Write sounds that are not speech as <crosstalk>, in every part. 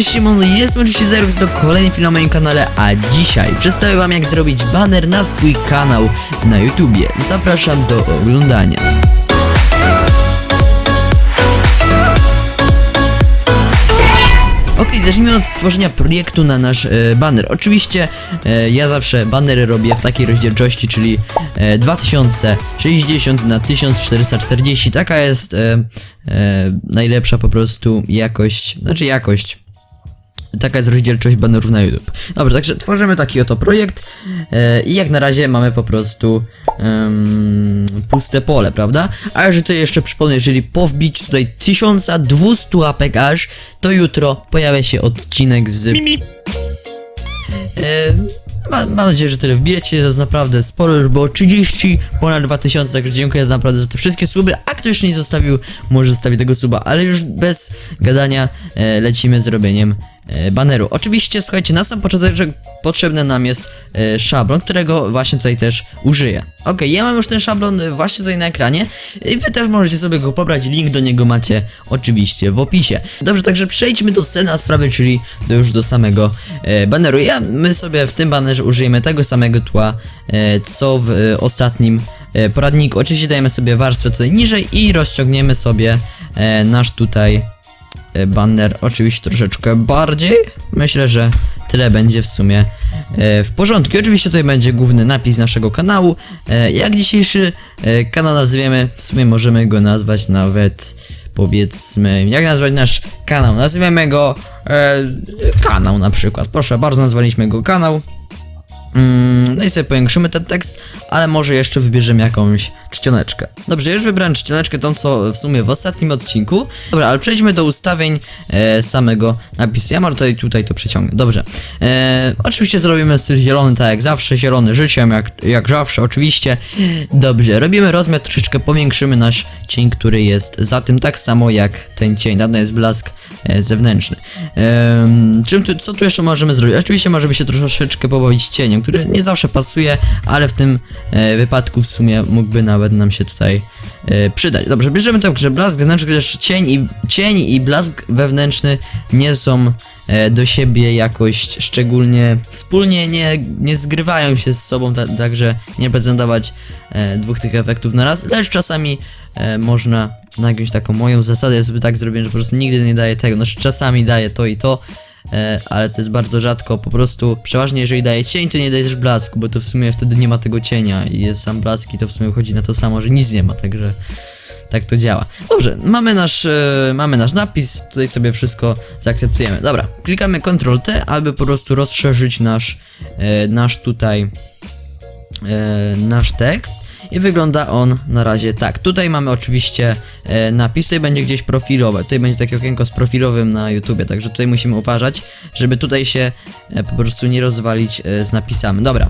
cześć, Szymon, jestem oczywiście Zerux do kolejny film na moim kanale, a dzisiaj przedstawię wam jak zrobić banner na swój kanał na YouTubie. Zapraszam do oglądania. Ok, zacznijmy od stworzenia projektu na nasz e, banner. Oczywiście e, ja zawsze banery robię w takiej rozdzielczości, czyli e, 2060 na 1440. Taka jest e, e, najlepsza po prostu jakość, znaczy jakość. Taka jest rozdzielczość banerów na YouTube. Dobrze, także tworzymy taki oto projekt e, i jak na razie mamy po prostu puste pole, prawda? A jeżeli to jeszcze przypomnę, jeżeli po wbiciu tutaj 1200 łapek aż, to jutro pojawia się odcinek z... E, ma, mam nadzieję, że tyle wbijecie, to jest naprawdę sporo, już było 30, ponad 2000, także dziękuję naprawdę za te wszystkie suby, a kto jeszcze nie zostawił, może zostawi tego suba, ale już bez gadania e, lecimy z robieniem baneru. Oczywiście, słuchajcie, na sam początek że potrzebny nam jest e, szablon, którego właśnie tutaj też użyję. Ok, ja mam już ten szablon e, właśnie tutaj na ekranie i wy też możecie sobie go pobrać, link do niego macie oczywiście w opisie. Dobrze, także przejdźmy do sceny sprawy, czyli do już do samego e, baneru. Ja, my sobie w tym banerze użyjemy tego samego tła, e, co w e, ostatnim e, poradniku. Oczywiście dajemy sobie warstwę tutaj niżej i rozciągniemy sobie e, nasz tutaj e, banner oczywiście troszeczkę bardziej. Myślę, że tyle będzie w sumie e, w porządku. Oczywiście tutaj będzie główny napis naszego kanału. E, jak dzisiejszy e, kanał nazwiemy, w sumie możemy go nazwać nawet powiedzmy, jak nazwać nasz kanał? Nazwiemy go e, kanał na przykład. Proszę bardzo, nazwaliśmy go kanał. Mm, no i sobie powiększymy ten tekst, ale może jeszcze wybierzemy jakąś czcioneczkę. Dobrze, już wybrałem czcioneczkę, tą co w sumie w ostatnim odcinku. Dobra, ale przejdźmy do ustawień e, samego napisu. Ja może tutaj, tutaj to przeciągnę. Dobrze. E, oczywiście zrobimy styl zielony, tak jak zawsze, zielony życiem, jak, jak zawsze, oczywiście. Dobrze, robimy rozmiar, troszeczkę powiększymy nasz cień, który jest za tym, tak samo jak ten cień. Dawno jest blask zewnętrzny. Em, czym tu, co tu jeszcze możemy zrobić? Oczywiście możemy się troszeczkę pobawić cieniem, który nie zawsze pasuje, ale w tym e, wypadku w sumie mógłby nawet nam się tutaj e, przydać. Dobrze, bierzemy tak, że blask zewnętrzny, chociaż cień i, cień i blask wewnętrzny nie są e, do siebie jakoś szczególnie wspólnie nie, nie zgrywają się z sobą, ta, także nie prezentować e, dwóch tych efektów na raz, lecz czasami e, można na jakąś taką moją zasadę jest sobie tak zrobione, że po prostu nigdy nie daje tego, znaczy czasami daje to i to, e, ale to jest bardzo rzadko, po prostu przeważnie jeżeli daje cień, to nie daje też blasku, bo to w sumie wtedy nie ma tego cienia i jest sam blask i to w sumie chodzi na to samo, że nic nie ma, także tak to działa. Dobrze, mamy nasz, e, mamy nasz napis, tutaj sobie wszystko zaakceptujemy. Dobra, klikamy Ctrl T, aby po prostu rozszerzyć nasz, e, nasz tutaj, e, nasz tekst. I wygląda on na razie tak. Tutaj mamy oczywiście e, napis, tutaj będzie gdzieś profilowe. Tutaj będzie takie okienko z profilowym na YouTubie, także tutaj musimy uważać, żeby tutaj się e, po prostu nie rozwalić e, z napisami. Dobra.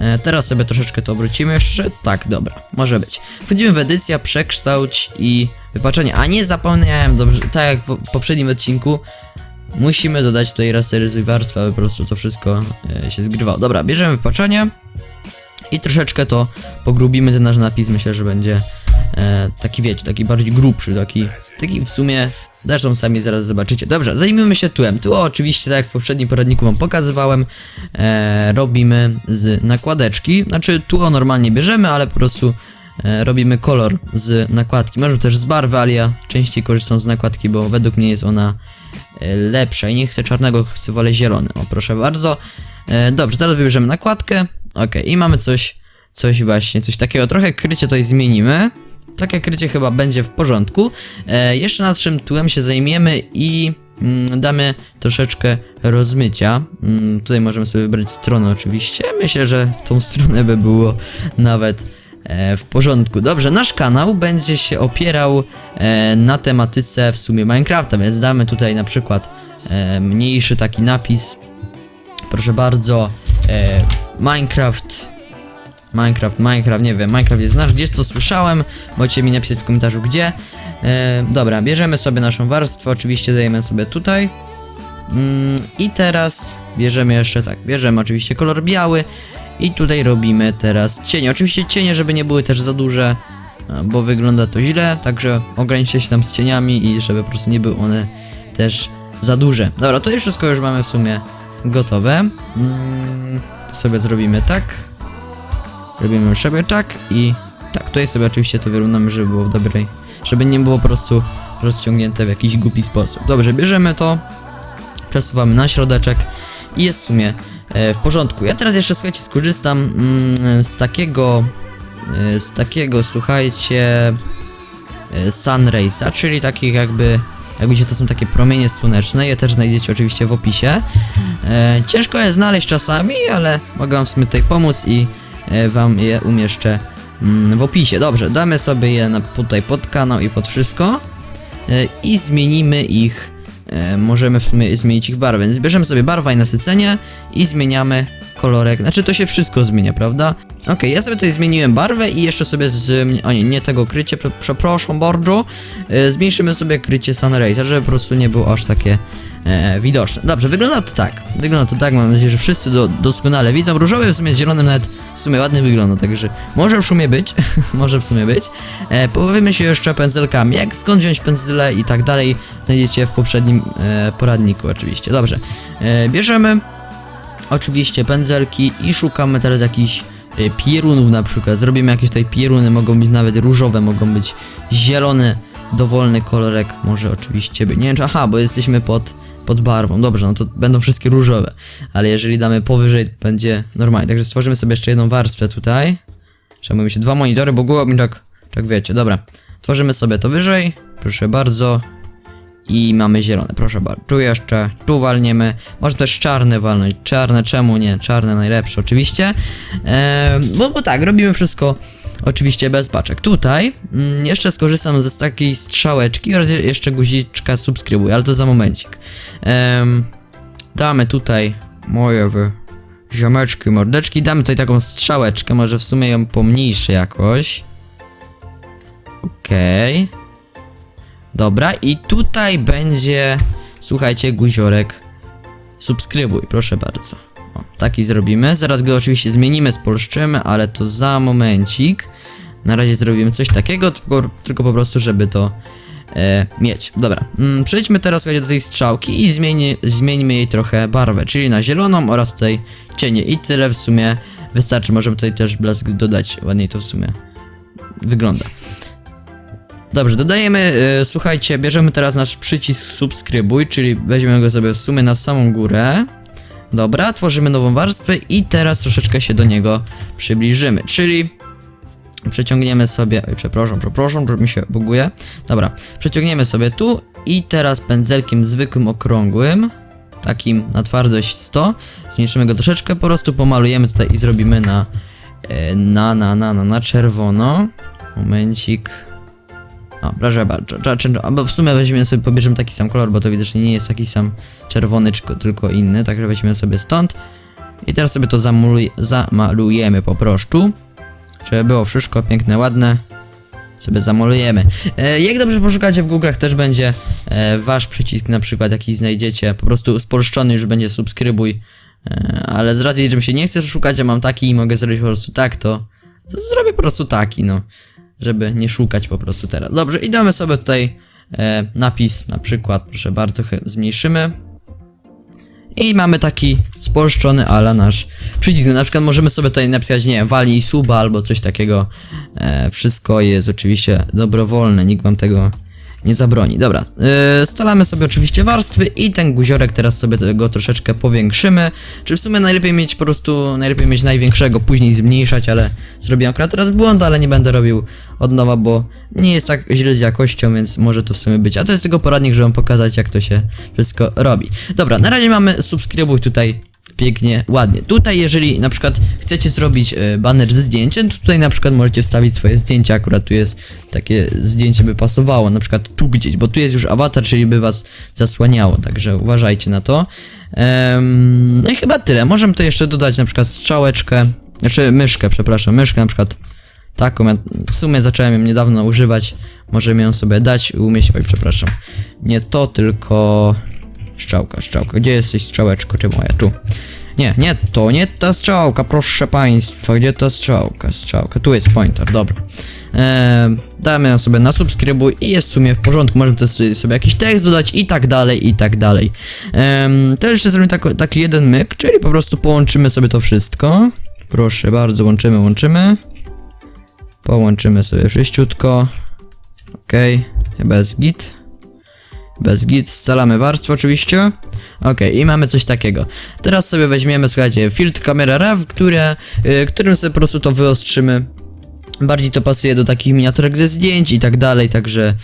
E, teraz sobie troszeczkę to obrócimy jeszcze. Tak, dobra, może być. Wchodzimy w edycja, przekształć i wypaczenie. A nie zapomniałem, dobrze, tak jak w poprzednim odcinku, musimy dodać tutaj rasteryzuj warstwę, aby po prostu to wszystko e, się zgrywało. Dobra, bierzemy wypaczenie. I troszeczkę to pogrubimy ten nasz napis, myślę, że będzie e, taki wiecie, taki bardziej grubszy, taki, taki w sumie, zresztą sami zaraz zobaczycie. Dobrze, zajmijmy się tłem. Tło oczywiście, tak jak w poprzednim poradniku wam pokazywałem, e, robimy z nakładeczki, znaczy tło normalnie bierzemy, ale po prostu e, robimy kolor z nakładki. Może też z barwy, ale ja częściej korzystam z nakładki, bo według mnie jest ona e, lepsza i nie chcę czarnego, chcę wolę zielony. O, proszę bardzo. E, dobrze, teraz wybierzemy nakładkę. Ok, i mamy coś, coś właśnie, coś takiego. Trochę krycie tutaj zmienimy. Takie krycie chyba będzie w porządku. E, jeszcze nad czym tłem się zajmiemy i mm, damy troszeczkę rozmycia. Mm, tutaj możemy sobie wybrać stronę oczywiście. Myślę, że w tą stronę by było nawet e, w porządku. Dobrze, nasz kanał będzie się opierał e, na tematyce w sumie Minecrafta, więc damy tutaj na przykład e, mniejszy taki napis. Proszę bardzo, e, Minecraft. Minecraft, Minecraft, nie wiem, Minecraft jest nasz, gdzieś to słyszałem, możecie mi napisać w komentarzu gdzie. E, dobra, bierzemy sobie naszą warstwę, oczywiście dajemy sobie tutaj. Mm, I teraz bierzemy jeszcze tak, bierzemy oczywiście kolor biały i tutaj robimy teraz cienie. Oczywiście cienie, żeby nie były też za duże, e, bo wygląda to źle, także ograniczcie się tam z cieniami i żeby po prostu nie były one też za duże. Dobra, to już wszystko już mamy w sumie gotowe. Mm, sobie zrobimy tak. Robimy sobie tak i tak. Tutaj sobie oczywiście to wyrównamy, żeby było w dobrej, żeby nie było po prostu rozciągnięte w jakiś głupi sposób. Dobrze, bierzemy to, przesuwamy na środeczek i jest w sumie e, w porządku. Ja teraz jeszcze słuchajcie skorzystam mm, z takiego e, z takiego słuchajcie e, czyli takich jakby jak widzicie to są takie promienie słoneczne, je też znajdziecie oczywiście w opisie. E, ciężko je znaleźć czasami, ale mogę wam w sumie tutaj pomóc i e, wam je umieszczę mm, w opisie. Dobrze, damy sobie je na, tutaj pod kanał i pod wszystko e, i zmienimy ich e, możemy w sumie zmienić ich barwę. Więc bierzemy sobie barwa i nasycenie i zmieniamy kolorek. Znaczy to się wszystko zmienia, prawda? Okej, ja sobie tutaj zmieniłem barwę i jeszcze sobie z... O nie, nie tego krycie, prze- przepraszam bardzo. E, zmniejszymy sobie krycie Sunraisa, żeby po prostu nie było aż takie e, widoczne. Dobrze, wygląda to tak. Wygląda to tak, mam nadzieję, że wszyscy do, doskonale widzą. Różowy w sumie z zielonym nawet w sumie ładnie wygląda, także może w sumie być, <laughs> może w sumie być. E, pobawymy się jeszcze pędzelkami, jak skąd wziąć pędzle i tak dalej, znajdziecie w poprzednim e, poradniku oczywiście. Dobrze, e, bierzemy oczywiście pędzelki i szukamy teraz jakichś pierunów na przykład. Zrobimy jakieś tutaj pieruny, mogą być nawet różowe, mogą być zielone, dowolny kolorek może oczywiście być. Nie wiem czy, aha, bo jesteśmy pod, pod barwą. Dobrze, no to będą wszystkie różowe, ale jeżeli damy powyżej, będzie normalnie. Także stworzymy sobie jeszcze jedną warstwę tutaj. Trzeba mi się dwa monitory, bo głowa mi tak, tak wiecie, dobra. Tworzymy sobie to wyżej, proszę bardzo. I mamy zielone, proszę bardzo. Tu jeszcze, tu walniemy. Można też czarne walnąć. Czarne, czemu nie? Czarne najlepsze, oczywiście. Eee, bo, bo tak, robimy wszystko oczywiście bez paczek. Tutaj mm, jeszcze skorzystam z takiej strzałeczki oraz je- jeszcze guziczka subskrybuj, ale to za momencik. Damy tutaj moje wy ziomeczki, mordeczki. Damy tutaj taką strzałeczkę, może w sumie ją pomniejszę jakoś. Okej. Dobra, i tutaj będzie, słuchajcie, guziorek subskrybuj, proszę bardzo. O, taki zrobimy. Zaraz go oczywiście zmienimy, spolszczymy, ale to za momencik. Na razie zrobimy coś takiego, tylko, tylko po prostu, żeby to e, mieć. Dobra, mm, przejdźmy teraz słuchajcie, do tej strzałki i zmieni, zmieńmy jej trochę barwę, czyli na zieloną oraz tutaj cienie. I tyle w sumie wystarczy. Możemy tutaj też blask dodać, ładniej to w sumie wygląda. Dobrze, dodajemy, e, słuchajcie, bierzemy teraz nasz przycisk subskrybuj, czyli weźmiemy go sobie w sumie na samą górę. Dobra, tworzymy nową warstwę i teraz troszeczkę się do niego przybliżymy, czyli przeciągniemy sobie, oj, przepraszam, przepraszam, że mi się buguje. Dobra, przeciągniemy sobie tu i teraz pędzelkiem zwykłym, okrągłym, takim na twardość 100, zmniejszymy go troszeczkę, po prostu pomalujemy tutaj i zrobimy na, e, na, na, na, na, na czerwono. Momencik. O, proszę bardzo. Czy- Albo w sumie weźmiemy sobie, pobierzemy taki sam kolor, bo to widocznie nie jest taki sam czerwony, tylko inny, także weźmiemy sobie stąd. I teraz sobie to zamalujemy po prostu. Żeby było wszystko piękne, ładne. Sobie zamalujemy. E, jak dobrze poszukacie w Google'ach też będzie e, wasz przycisk na przykład jakiś znajdziecie. Po prostu spolszczony już będzie subskrybuj. E, ale z racji, że mi się nie chce szukać, ja mam taki i mogę zrobić po prostu tak, to, to zrobię po prostu taki, no żeby nie szukać po prostu teraz. Dobrze, i damy sobie tutaj e, napis, na przykład, proszę bardzo, zmniejszymy. I mamy taki spolszczony ala nasz przycisk. Na przykład możemy sobie tutaj napisać, nie wiem, wali suba albo coś takiego. E, wszystko jest oczywiście dobrowolne, nikt wam tego nie zabroni. Dobra, yy, scalamy sobie oczywiście warstwy i ten guziorek teraz sobie go troszeczkę powiększymy. Czy w sumie najlepiej mieć po prostu, najlepiej mieć największego, później zmniejszać, ale zrobiłem akurat teraz błąd, ale nie będę robił od nowa, bo nie jest tak źle z jakością, więc może to w sumie być. A to jest tylko poradnik, żeby wam pokazać jak to się wszystko robi. Dobra, na razie mamy subskrybuj tutaj pięknie, ładnie. Tutaj jeżeli na przykład chcecie zrobić e, baner ze zdjęciem, to tutaj na przykład możecie wstawić swoje zdjęcie, akurat tu jest takie zdjęcie by pasowało, na przykład tu gdzieś, bo tu jest już awatar, czyli by was zasłaniało, także uważajcie na to. No i chyba tyle, możemy tu jeszcze dodać na przykład strzałeczkę, znaczy myszkę, przepraszam, myszkę na przykład taką, ja w sumie zacząłem ją niedawno używać, możemy ją sobie dać, umieścić, oj przepraszam, nie to, tylko Strzałka, strzałka. Gdzie jesteś strzałeczko, czy moja? Tu. Nie, nie to, nie ta strzałka, proszę państwa. Gdzie ta strzałka? Strzałka. Tu jest pointer, dobra. e, damy ją sobie na subskrybuj i jest w sumie w porządku, możemy też sobie- jakiś tekst dodać i tak dalej, i tak dalej. Em, to jeszcze zrobimy tak, taki jeden myk, czyli po prostu połączymy sobie to wszystko. Proszę bardzo, łączymy, łączymy. Połączymy sobie wszyściutko. Okej, chyba jest git. Bez git, scalamy warstwę oczywiście. Okej, i mamy coś takiego. Teraz sobie weźmiemy, słuchajcie, filtr kamera RAW, które, y, którym sobie po prostu to wyostrzymy. Bardziej to pasuje do takich miniaturek ze zdjęć i tak dalej, także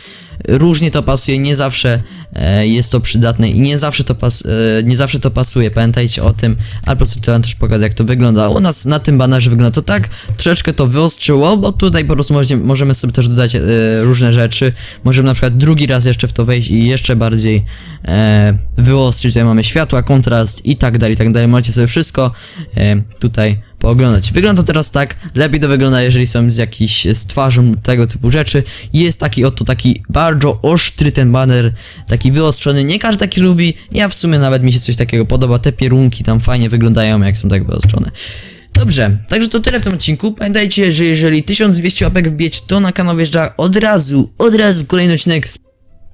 różnie to pasuje, nie zawsze e, jest to przydatne i nie zawsze to, pas, e, nie zawsze to pasuje, pamiętajcie o tym, ale po prostu to wam też pokażę jak to wygląda. U nas na tym banerze wygląda to tak, troszeczkę to wyostrzyło, bo tutaj po prostu możemy, możemy sobie też dodać e, różne rzeczy, możemy na przykład drugi raz jeszcze w to wejść i jeszcze bardziej e, wyostrzyć, tutaj mamy światła, kontrast i tak dalej, i tak dalej, możecie sobie wszystko e, tutaj pooglądać. Wygląda to teraz tak, lepiej to wygląda, jeżeli są z jakiś z twarzą tego typu rzeczy. Jest taki oto taki bardzo ostry ten baner, taki wyostrzony. Nie każdy taki lubi. Ja w sumie nawet mi się coś takiego podoba. Te pierunki tam fajnie wyglądają, jak są tak wyostrzone. Dobrze, także to tyle w tym odcinku. Pamiętajcie, że jeżeli 1200 łapek wbić, to na kanał wjeżdża od razu, od razu kolejny odcinek z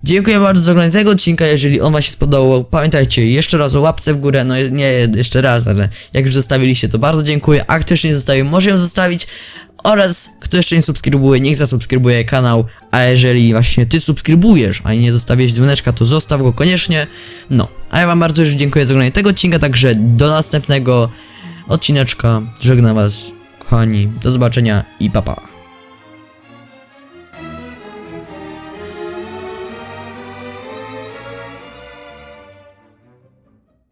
Dziękuję bardzo za oglądanie tego odcinka, jeżeli on wam się spodobał, pamiętajcie jeszcze raz o łapce w górę, no nie jeszcze raz, ale jak już zostawiliście to bardzo dziękuję, a kto jeszcze nie zostawił, może ją zostawić. Oraz kto jeszcze nie subskrybuje, niech zasubskrybuje kanał, a jeżeli właśnie ty subskrybujesz, a nie zostawiłeś dzwoneczka, to zostaw go koniecznie, no, a ja wam bardzo już dziękuję za oglądanie tego odcinka, także do następnego odcineczka, żegnam was, kochani, do zobaczenia i papa. Pa.